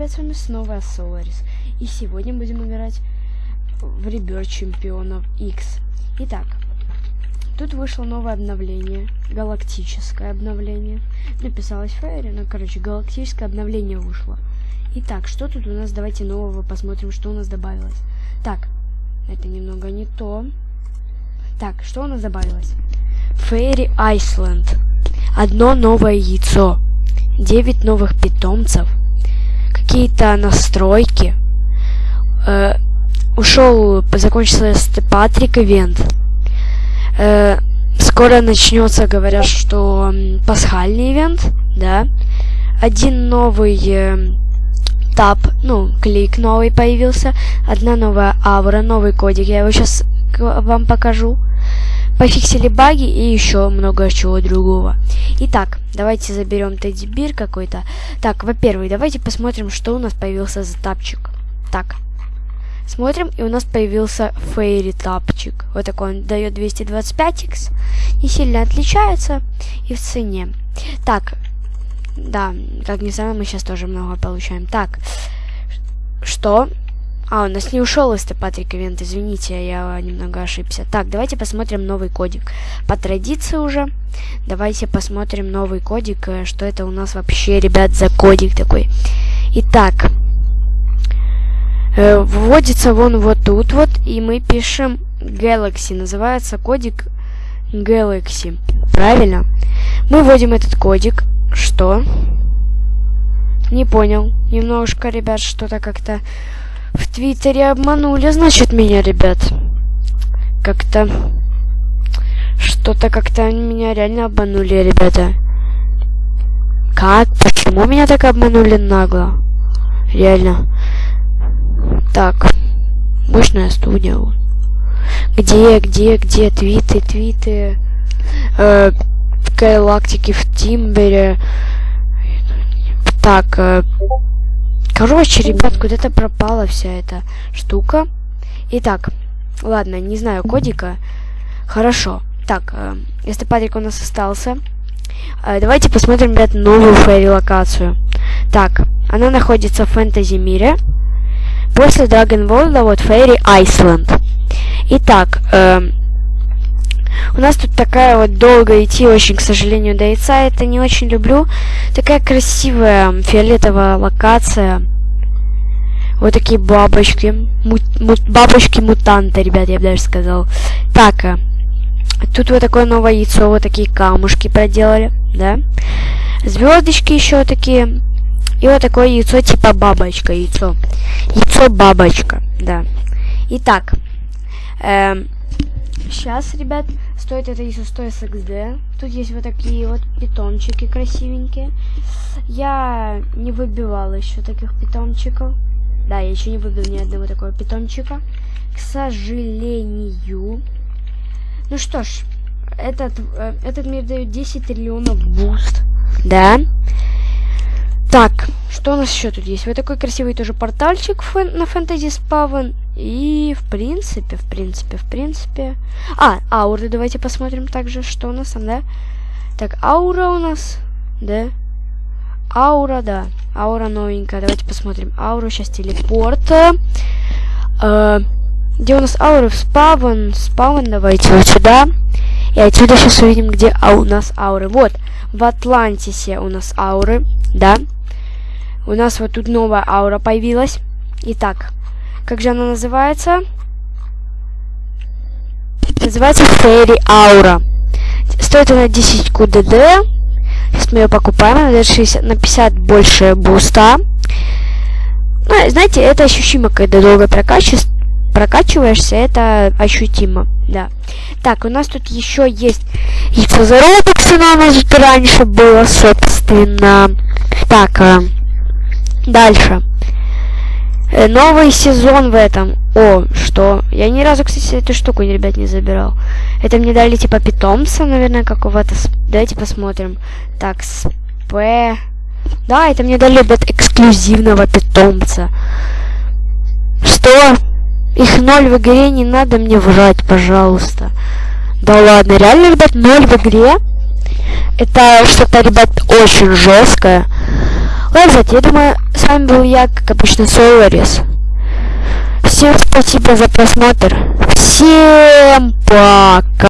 ребят, с вами снова Соларис. И сегодня будем играть в Ребер Чемпионов X. Итак, тут вышло новое обновление, галактическое обновление. Написалось Фейри, но, короче, галактическое обновление вышло. Итак, что тут у нас? Давайте нового посмотрим, что у нас добавилось. Так, это немного не то. Так, что у нас добавилось? Фейри Айсленд. Одно новое яйцо. 9 новых питомцев, какие-то настройки. Э, ушел, закончился Патрик ивент. Э, скоро начнется, говорят, что пасхальный ивент, да. Один новый э, тап, ну, клик новый появился. Одна новая аура, новый кодик. Я его сейчас вам покажу пофиксили баги и еще много чего другого. Итак, давайте заберем Тедди Бир какой-то. Так, во-первых, давайте посмотрим, что у нас появился за тапчик. Так, смотрим, и у нас появился Фейри тапчик. Вот такой он дает 225x, не сильно отличается и в цене. Так, да, как ни странно, мы сейчас тоже много получаем. Так, что? А, у нас не ушел St. Patrick Event, извините, я немного ошибся. Так, давайте посмотрим новый кодик. По традиции уже, давайте посмотрим новый кодик, э, что это у нас вообще, ребят, за кодик такой. Итак, э, вводится вон вот тут вот, и мы пишем Galaxy, называется кодик Galaxy, правильно? Мы вводим этот кодик, что? Не понял, немножко, ребят, что-то как-то в Твиттере обманули, значит, меня, ребят. Как-то... Что-то как-то меня реально обманули, ребята. Как? Почему меня так обманули нагло? Реально. Так. Мощная студия. Где, где, где твиты, твиты? Э, галактики в Тимбере. Так, э, Короче, ребят, куда-то пропала вся эта штука. Итак, ладно, не знаю кодика. Хорошо. Так, э, если Патрик у нас остался, э, давайте посмотрим, ребят, новую фейри-локацию. Так, она находится в фэнтези мире. После Dragon World, вот Fairy Island. Итак, э, у нас тут такая вот долго идти, очень, к сожалению, до яйца. Это не очень люблю. Такая красивая фиолетовая локация. Вот такие бабочки. Мут, мут, Бабочки-мутанты, ребят, я бы даже сказал. Так, а, тут вот такое новое яйцо, вот такие камушки проделали, да? Звездочки еще такие. И вот такое яйцо типа бабочка, яйцо. Яйцо-бабочка, да. Итак, эм, сейчас, ребят, стоит это яйцо 100 XD. Тут есть вот такие вот питомчики красивенькие. Я не выбивала еще таких питомчиков. Да, я еще не выбил ни одного такого питомчика. К сожалению. Ну что ж, этот, э, этот мир дает 10 триллионов boost. Да. Так, что у нас еще тут есть? Вот такой красивый тоже портальчик фэн на фэнтези спавн. И в принципе, в принципе, в принципе... А, ауры давайте посмотрим также, что у нас там, да? Так, аура у нас, да? Аура, да. Аура новенькая. Давайте посмотрим. Аура, сейчас телепорт. Э, где у нас ауры? В спавн. Спавн, давайте вот сюда. И отсюда сейчас увидим, где а у нас ауры. Вот, в Атлантисе у нас ауры, да. У нас вот тут новая аура появилась. Итак, как же она называется? Называется Фейри Аура. Стоит она 10 КДД. Сейчас мы ее покупаем, она 60, на 50 больше буста. Ну, знаете, это ощутимо, когда долго прокачиваешь, прокачиваешься, это ощутимо, да. Так, у нас тут еще есть яйцо за робоксы, но у нас тут раньше было, собственно. Так, а, дальше. Э, новый сезон в этом. О, что? Я ни разу, кстати, эту штуку, ребят, не забирал. Это мне дали, типа, питомца, наверное, какого-то. Давайте посмотрим. Так, сп... Да, это мне дали, ребят, эксклюзивного питомца. Что? Их ноль в игре, не надо мне врать, пожалуйста. Да ладно, реально, ребят, ноль в игре? Это что-то, ребят, очень жесткое. Ладно, я думаю, с вами был я, как обычно, Соларис. Всем спасибо за просмотр. Всем пока.